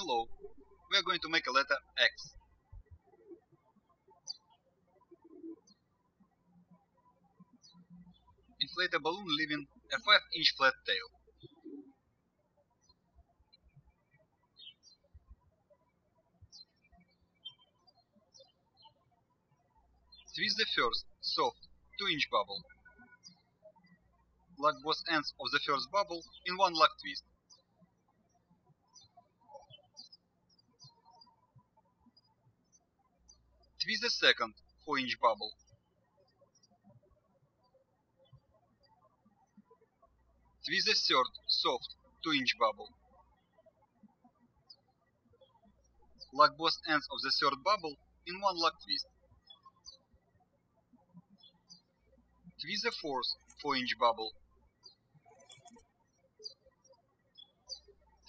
Hello, we are going to make a letter X. Inflate a balloon leaving a 5 inch flat tail. Twist the first, soft, 2 inch bubble. Lock both ends of the first bubble in one lock twist. The second 4 inch bubble. Twist the third soft 2 inch bubble. Lock both ends of the third bubble in one lock twist. Twist the fourth 4 inch bubble.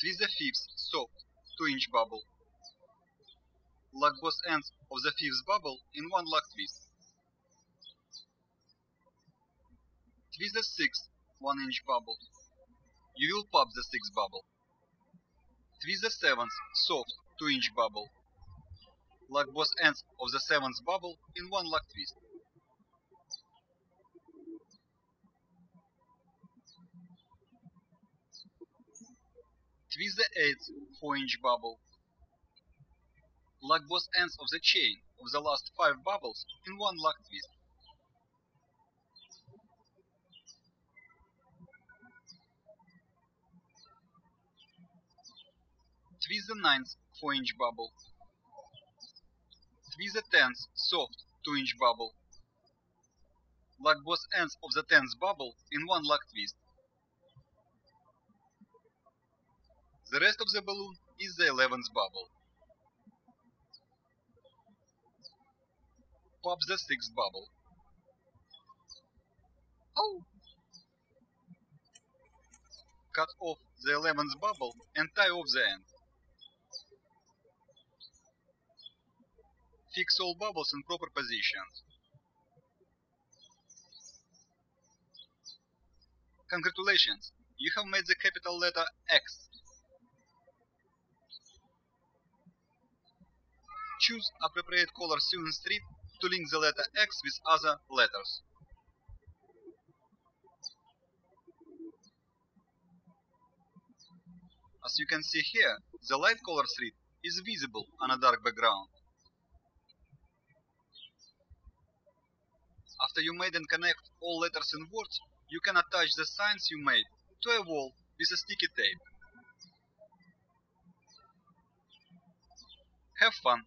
Twist the fifth soft 2 inch bubble. Lock both ends of the fifth bubble in one lock twist. Twist the sixth 1 inch bubble. You will pop the sixth bubble. Twist the seventh soft 2 inch bubble. Lock both ends of the seventh bubble in one lock twist. Twist the eighth 4 inch bubble. Lock both ends of the chain of the last 5 bubbles in one lock twist. Twist the ninth 4 inch bubble. Twist the tenth soft 2 inch bubble. Lock both ends of the tenth bubble in one lock twist. The rest of the balloon is the eleventh bubble. Pop the sixth bubble. Oh, Cut off the eleventh bubble and tie off the end. Fix all bubbles in proper positions. Congratulations, you have made the capital letter X. Choose appropriate color sewing strip to link the letter X with other letters. As you can see here, the light color strip is visible on a dark background. After you made and connect all letters and words, you can attach the signs you made to a wall with a sticky tape. Have fun!